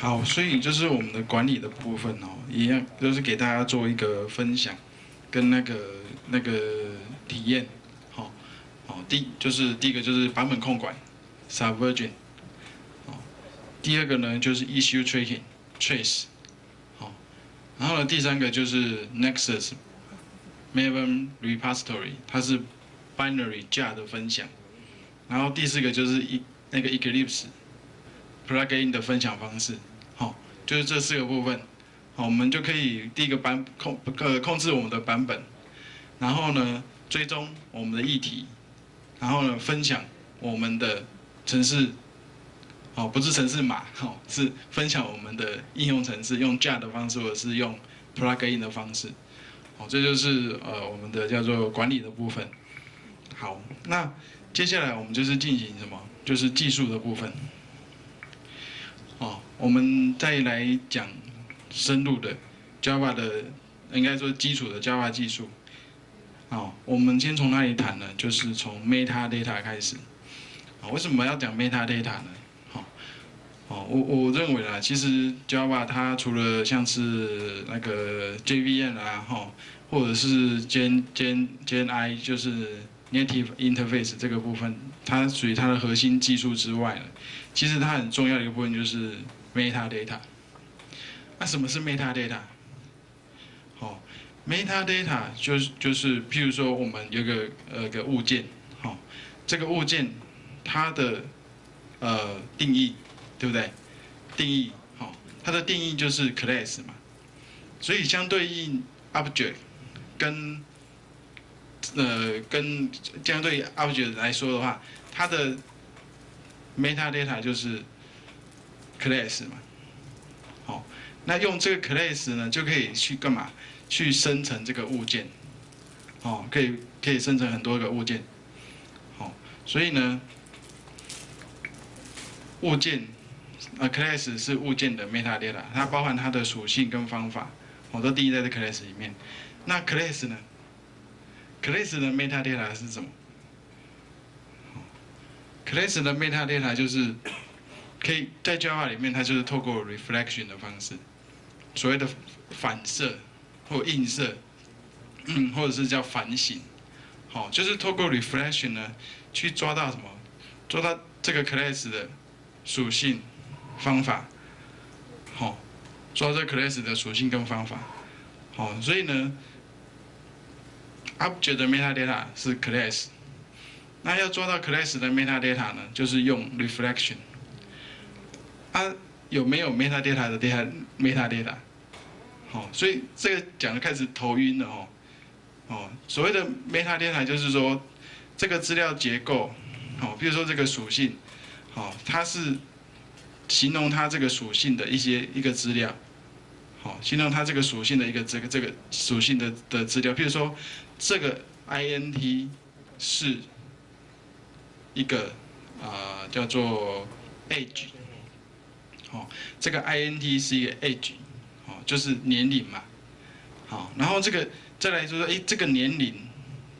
好，所以就是我们的管理的部分哦，一样就是给大家做一个分享，跟那个那个体验，好，好，第就是第一个就是版本控管，Subversion，好，第二个呢就是 Issue Tracking，Trace，好，然后呢第三个就是 Nexus，Maven Repository，它是 Binary 架的分享，然后第四个就是一那个 Eclipse。plugin 的分享方式，就是这四个部分，好，我们就可以第一个版控呃控制我们的版本，然后呢追踪我们的议题，然后呢分享我们的城市，哦不是城市码，好是分享我们的应用程式，用 jar 的方式或者是用 plugin 的方式，哦，这就是呃我们的叫做管理的部分，好，那接下来我们就是进行什么，就是技术的部分。我们再来讲深入的 Java 的，应该说基础的 Java 技术。哦，我们先从哪里谈呢？就是从 Metadata 开始。啊，为什么要讲 Metadata 呢？好，哦，我我认为啦，其实 Java 它除了像是那个 JVM 啊，哈，或者是 Gen Gen Gen I，就是 Native Interface 这个部分，它属于它的核心技术之外呢。其实它很重要的一个部分就是 metadata。那什么是 metadata？好，metadata 就是就是，譬如说我们有个呃个物件，好，这个物件它的呃定义，对不对？定义，好，它的定义就是 class 嘛。所以相对应 object 跟呃跟相对 object 来说的话，它的 metadata 就是 class 嘛，好，那用这个 class 呢，就可以去干嘛？去生成这个物件，哦，可以可以生成很多个物件，好，所以呢，物件，呃，class 是物件的 metadata，它包含它的属性跟方法，我都定义在这 class 里面。那 class 呢？class 的 metadata 是什么？class 的 metadata 就是可以在 Java 里面，它就是透过 reflection 的方式，所谓的反射或映射，嗯，或者是叫反省，好，就是透过 reflection 呢，去抓到什么？抓到这个 class 的属性、方法，好，抓这 class 的属性跟方法，好，所以呢，object 的 metadata 是 class。那要做到 class 的 metadata 呢，就是用 reflection。啊，有没有 metadata 的 data metadata？好，所以这个讲的开始头晕了哦。哦，所谓的 metadata 就是说，这个资料结构，好，比如说这个属性，好，它是形容它这个属性的一些一个资料，好，形容它这个属性的一个这个这个属性的的资料，比如说这个 int 是。一个啊叫做 age，好，这个 int 是一个 age，好，就是年龄嘛，好，然后这个再来说说，哎，这个年龄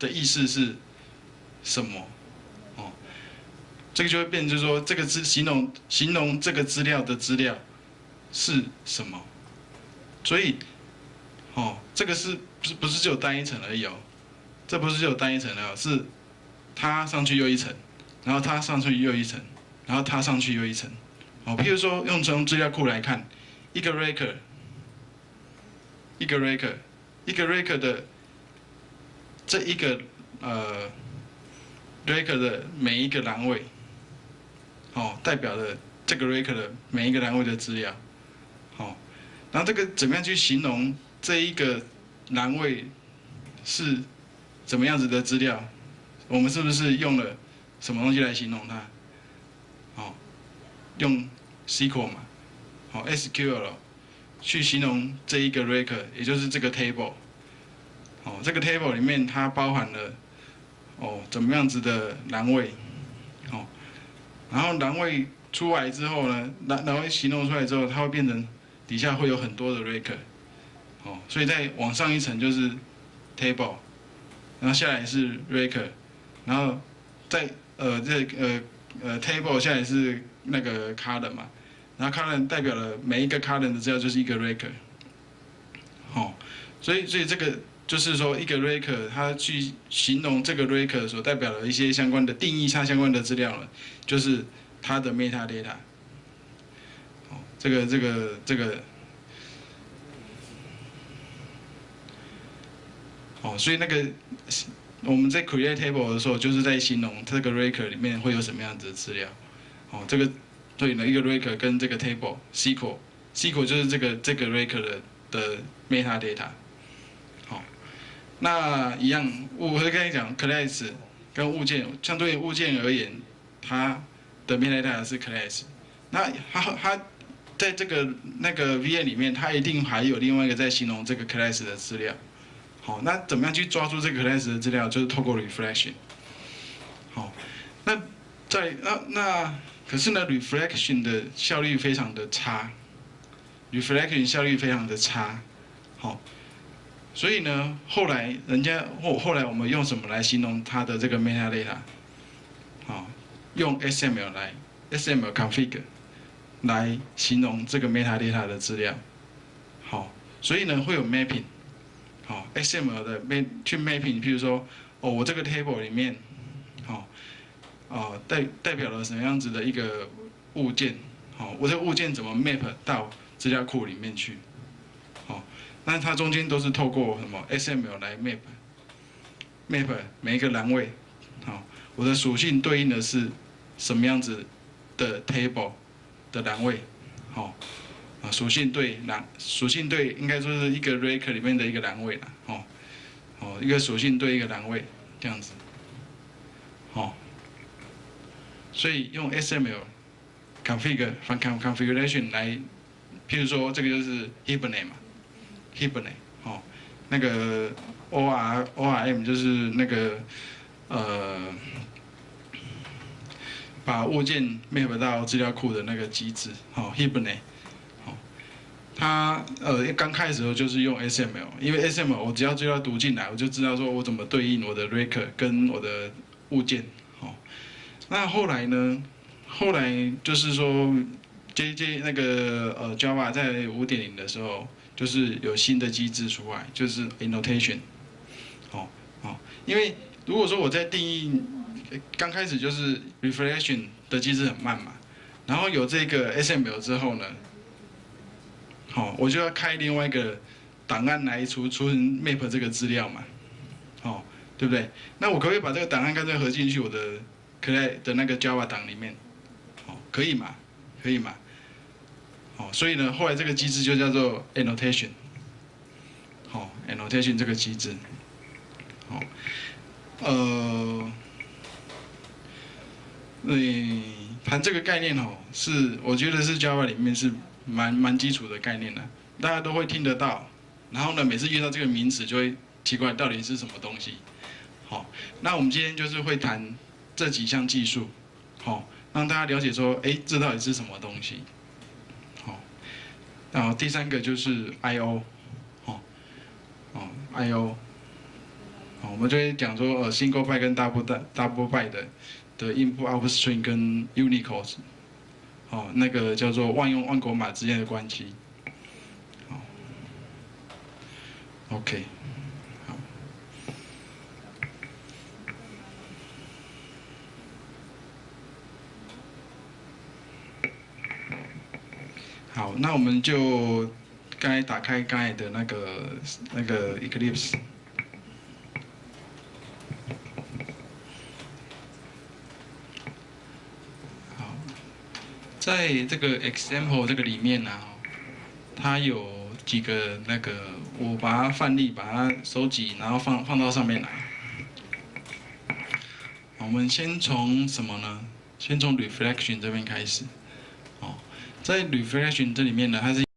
的意思是什么？哦，这个就会变，就说这个资形容形容这个资料的资料是什么？所以，哦，这个是不是不是只有单一层而已哦？这不是只有单一层的，是它上去又一层。然后它上去又一层，然后它上去又一层，哦，譬如说用从资料库来看，一个 record，一个 record，一个 record 的这一个呃 record 的每一个栏位，哦，代表了这个 record 的每一个栏位的资料，好，然后这个怎么样去形容这一个栏位是怎么样子的资料？我们是不是用了？什么东西来形容它？哦，用 SQL 嘛，好 SQL 去形容这一个 record，也就是这个 table。哦，这个 table 里面它包含了哦怎么样子的栏位，哦，然后栏位出来之后呢，栏栏位形容出来之后，它会变成底下会有很多的 record。哦，所以再往上一层就是 table，然后下来是 record，然后再呃，这呃呃，table 现在是那个 column 嘛，然后 current 代表了每一个 current 的资料就是一个 record，好，所以所以这个就是说一个 record 它去形容这个 record 所代表的一些相关的定义它相关的资料了，就是它的 metadata，好，这个这个这个，哦，所以那个我们在 create table 的时候，就是在形容这个 record 里面会有什么样子的资料，哦，这个。对呢，一个 record 跟这个 table，SQL，SQL 就是这个这个 record 的的 metadata，好，那一样，我会跟你讲，class 跟物件，相对于物件而言，它的 metadata 是 class，那它它在这个那个 VM 里面，它一定还有另外一个在形容这个 class 的资料，好，那怎么样去抓住这个 class 的资料，就是透过 reflection，好，那在那那。可是呢，reflection 的效率非常的差，reflection 效率非常的差，好，所以呢，后来人家后后来我们用什么来形容它的这个 metadata？好，用 XML 来 XML config 来形容这个 metadata 的资料，好，所以呢会有 mapping，好，XML 的 map 去 mapping，譬如说，哦，我这个 table 里面，好。哦，代代表了什么样子的一个物件？好，我这个物件怎么 map 到资料库里面去？好，那它中间都是透过什么 XML 来 map，map 每一个栏位，好，我的属性对应的是什么样子的 table 的栏位？好，啊，属性对栏，属性对应该说是一个 record 里面的一个栏位了，哦，哦，一个属性对一个栏位这样子，哦。所以用 SML configuration 来，譬如说这个就是 Hibernate 嘛，Hibernate 哦，那个 OR ORM 就是那个呃，把物件 map 到资料库的那个机制，哦 Hibernate，它呃刚开始的时候就是用 SML，因为 SML 我只要资料读进来，我就知道说我怎么对应我的 record 跟我的物件。那后来呢？后来就是说，J J 那个呃 Java 在五点零的时候，就是有新的机制出来，就是 annotation。哦哦，因为如果说我在定义刚开始就是 reflection 的机制很慢嘛，然后有这个 SML 之后呢，好，我就要开另外一个档案来储存 map 这个资料嘛，哦，对不对？那我可不可以把这个档案干脆合进去我的。可在的那个 Java 档里面，哦，可以嘛？可以嘛？哦，所以呢，后来这个机制就叫做 annotation，好，annotation 这个机制，好，呃，嗯，谈这个概念哦，是我觉得是 Java 里面是蛮蛮基础的概念的，大家都会听得到，然后呢，每次遇到这个名词就会奇怪到底是什么东西，好，那我们今天就是会谈。这几项技术，好，让大家了解说，哎，这到底是什么东西？好，然后第三个就是 I/O，好，哦，I/O，好，我们就会讲说，呃，single byte 跟 double double byte 的的 input output string 跟 Unicode，哦，那个叫做万用万国码之间的关系，好，OK。好，那我们就刚才打开刚才的那个那个 Eclipse。在这个 example 这个里面呢，它有几个那个，我把它范例把它收集，然后放放到上面来。我们先从什么呢？先从 reflection 这边开始。哦在 reflection 这里面呢，它是。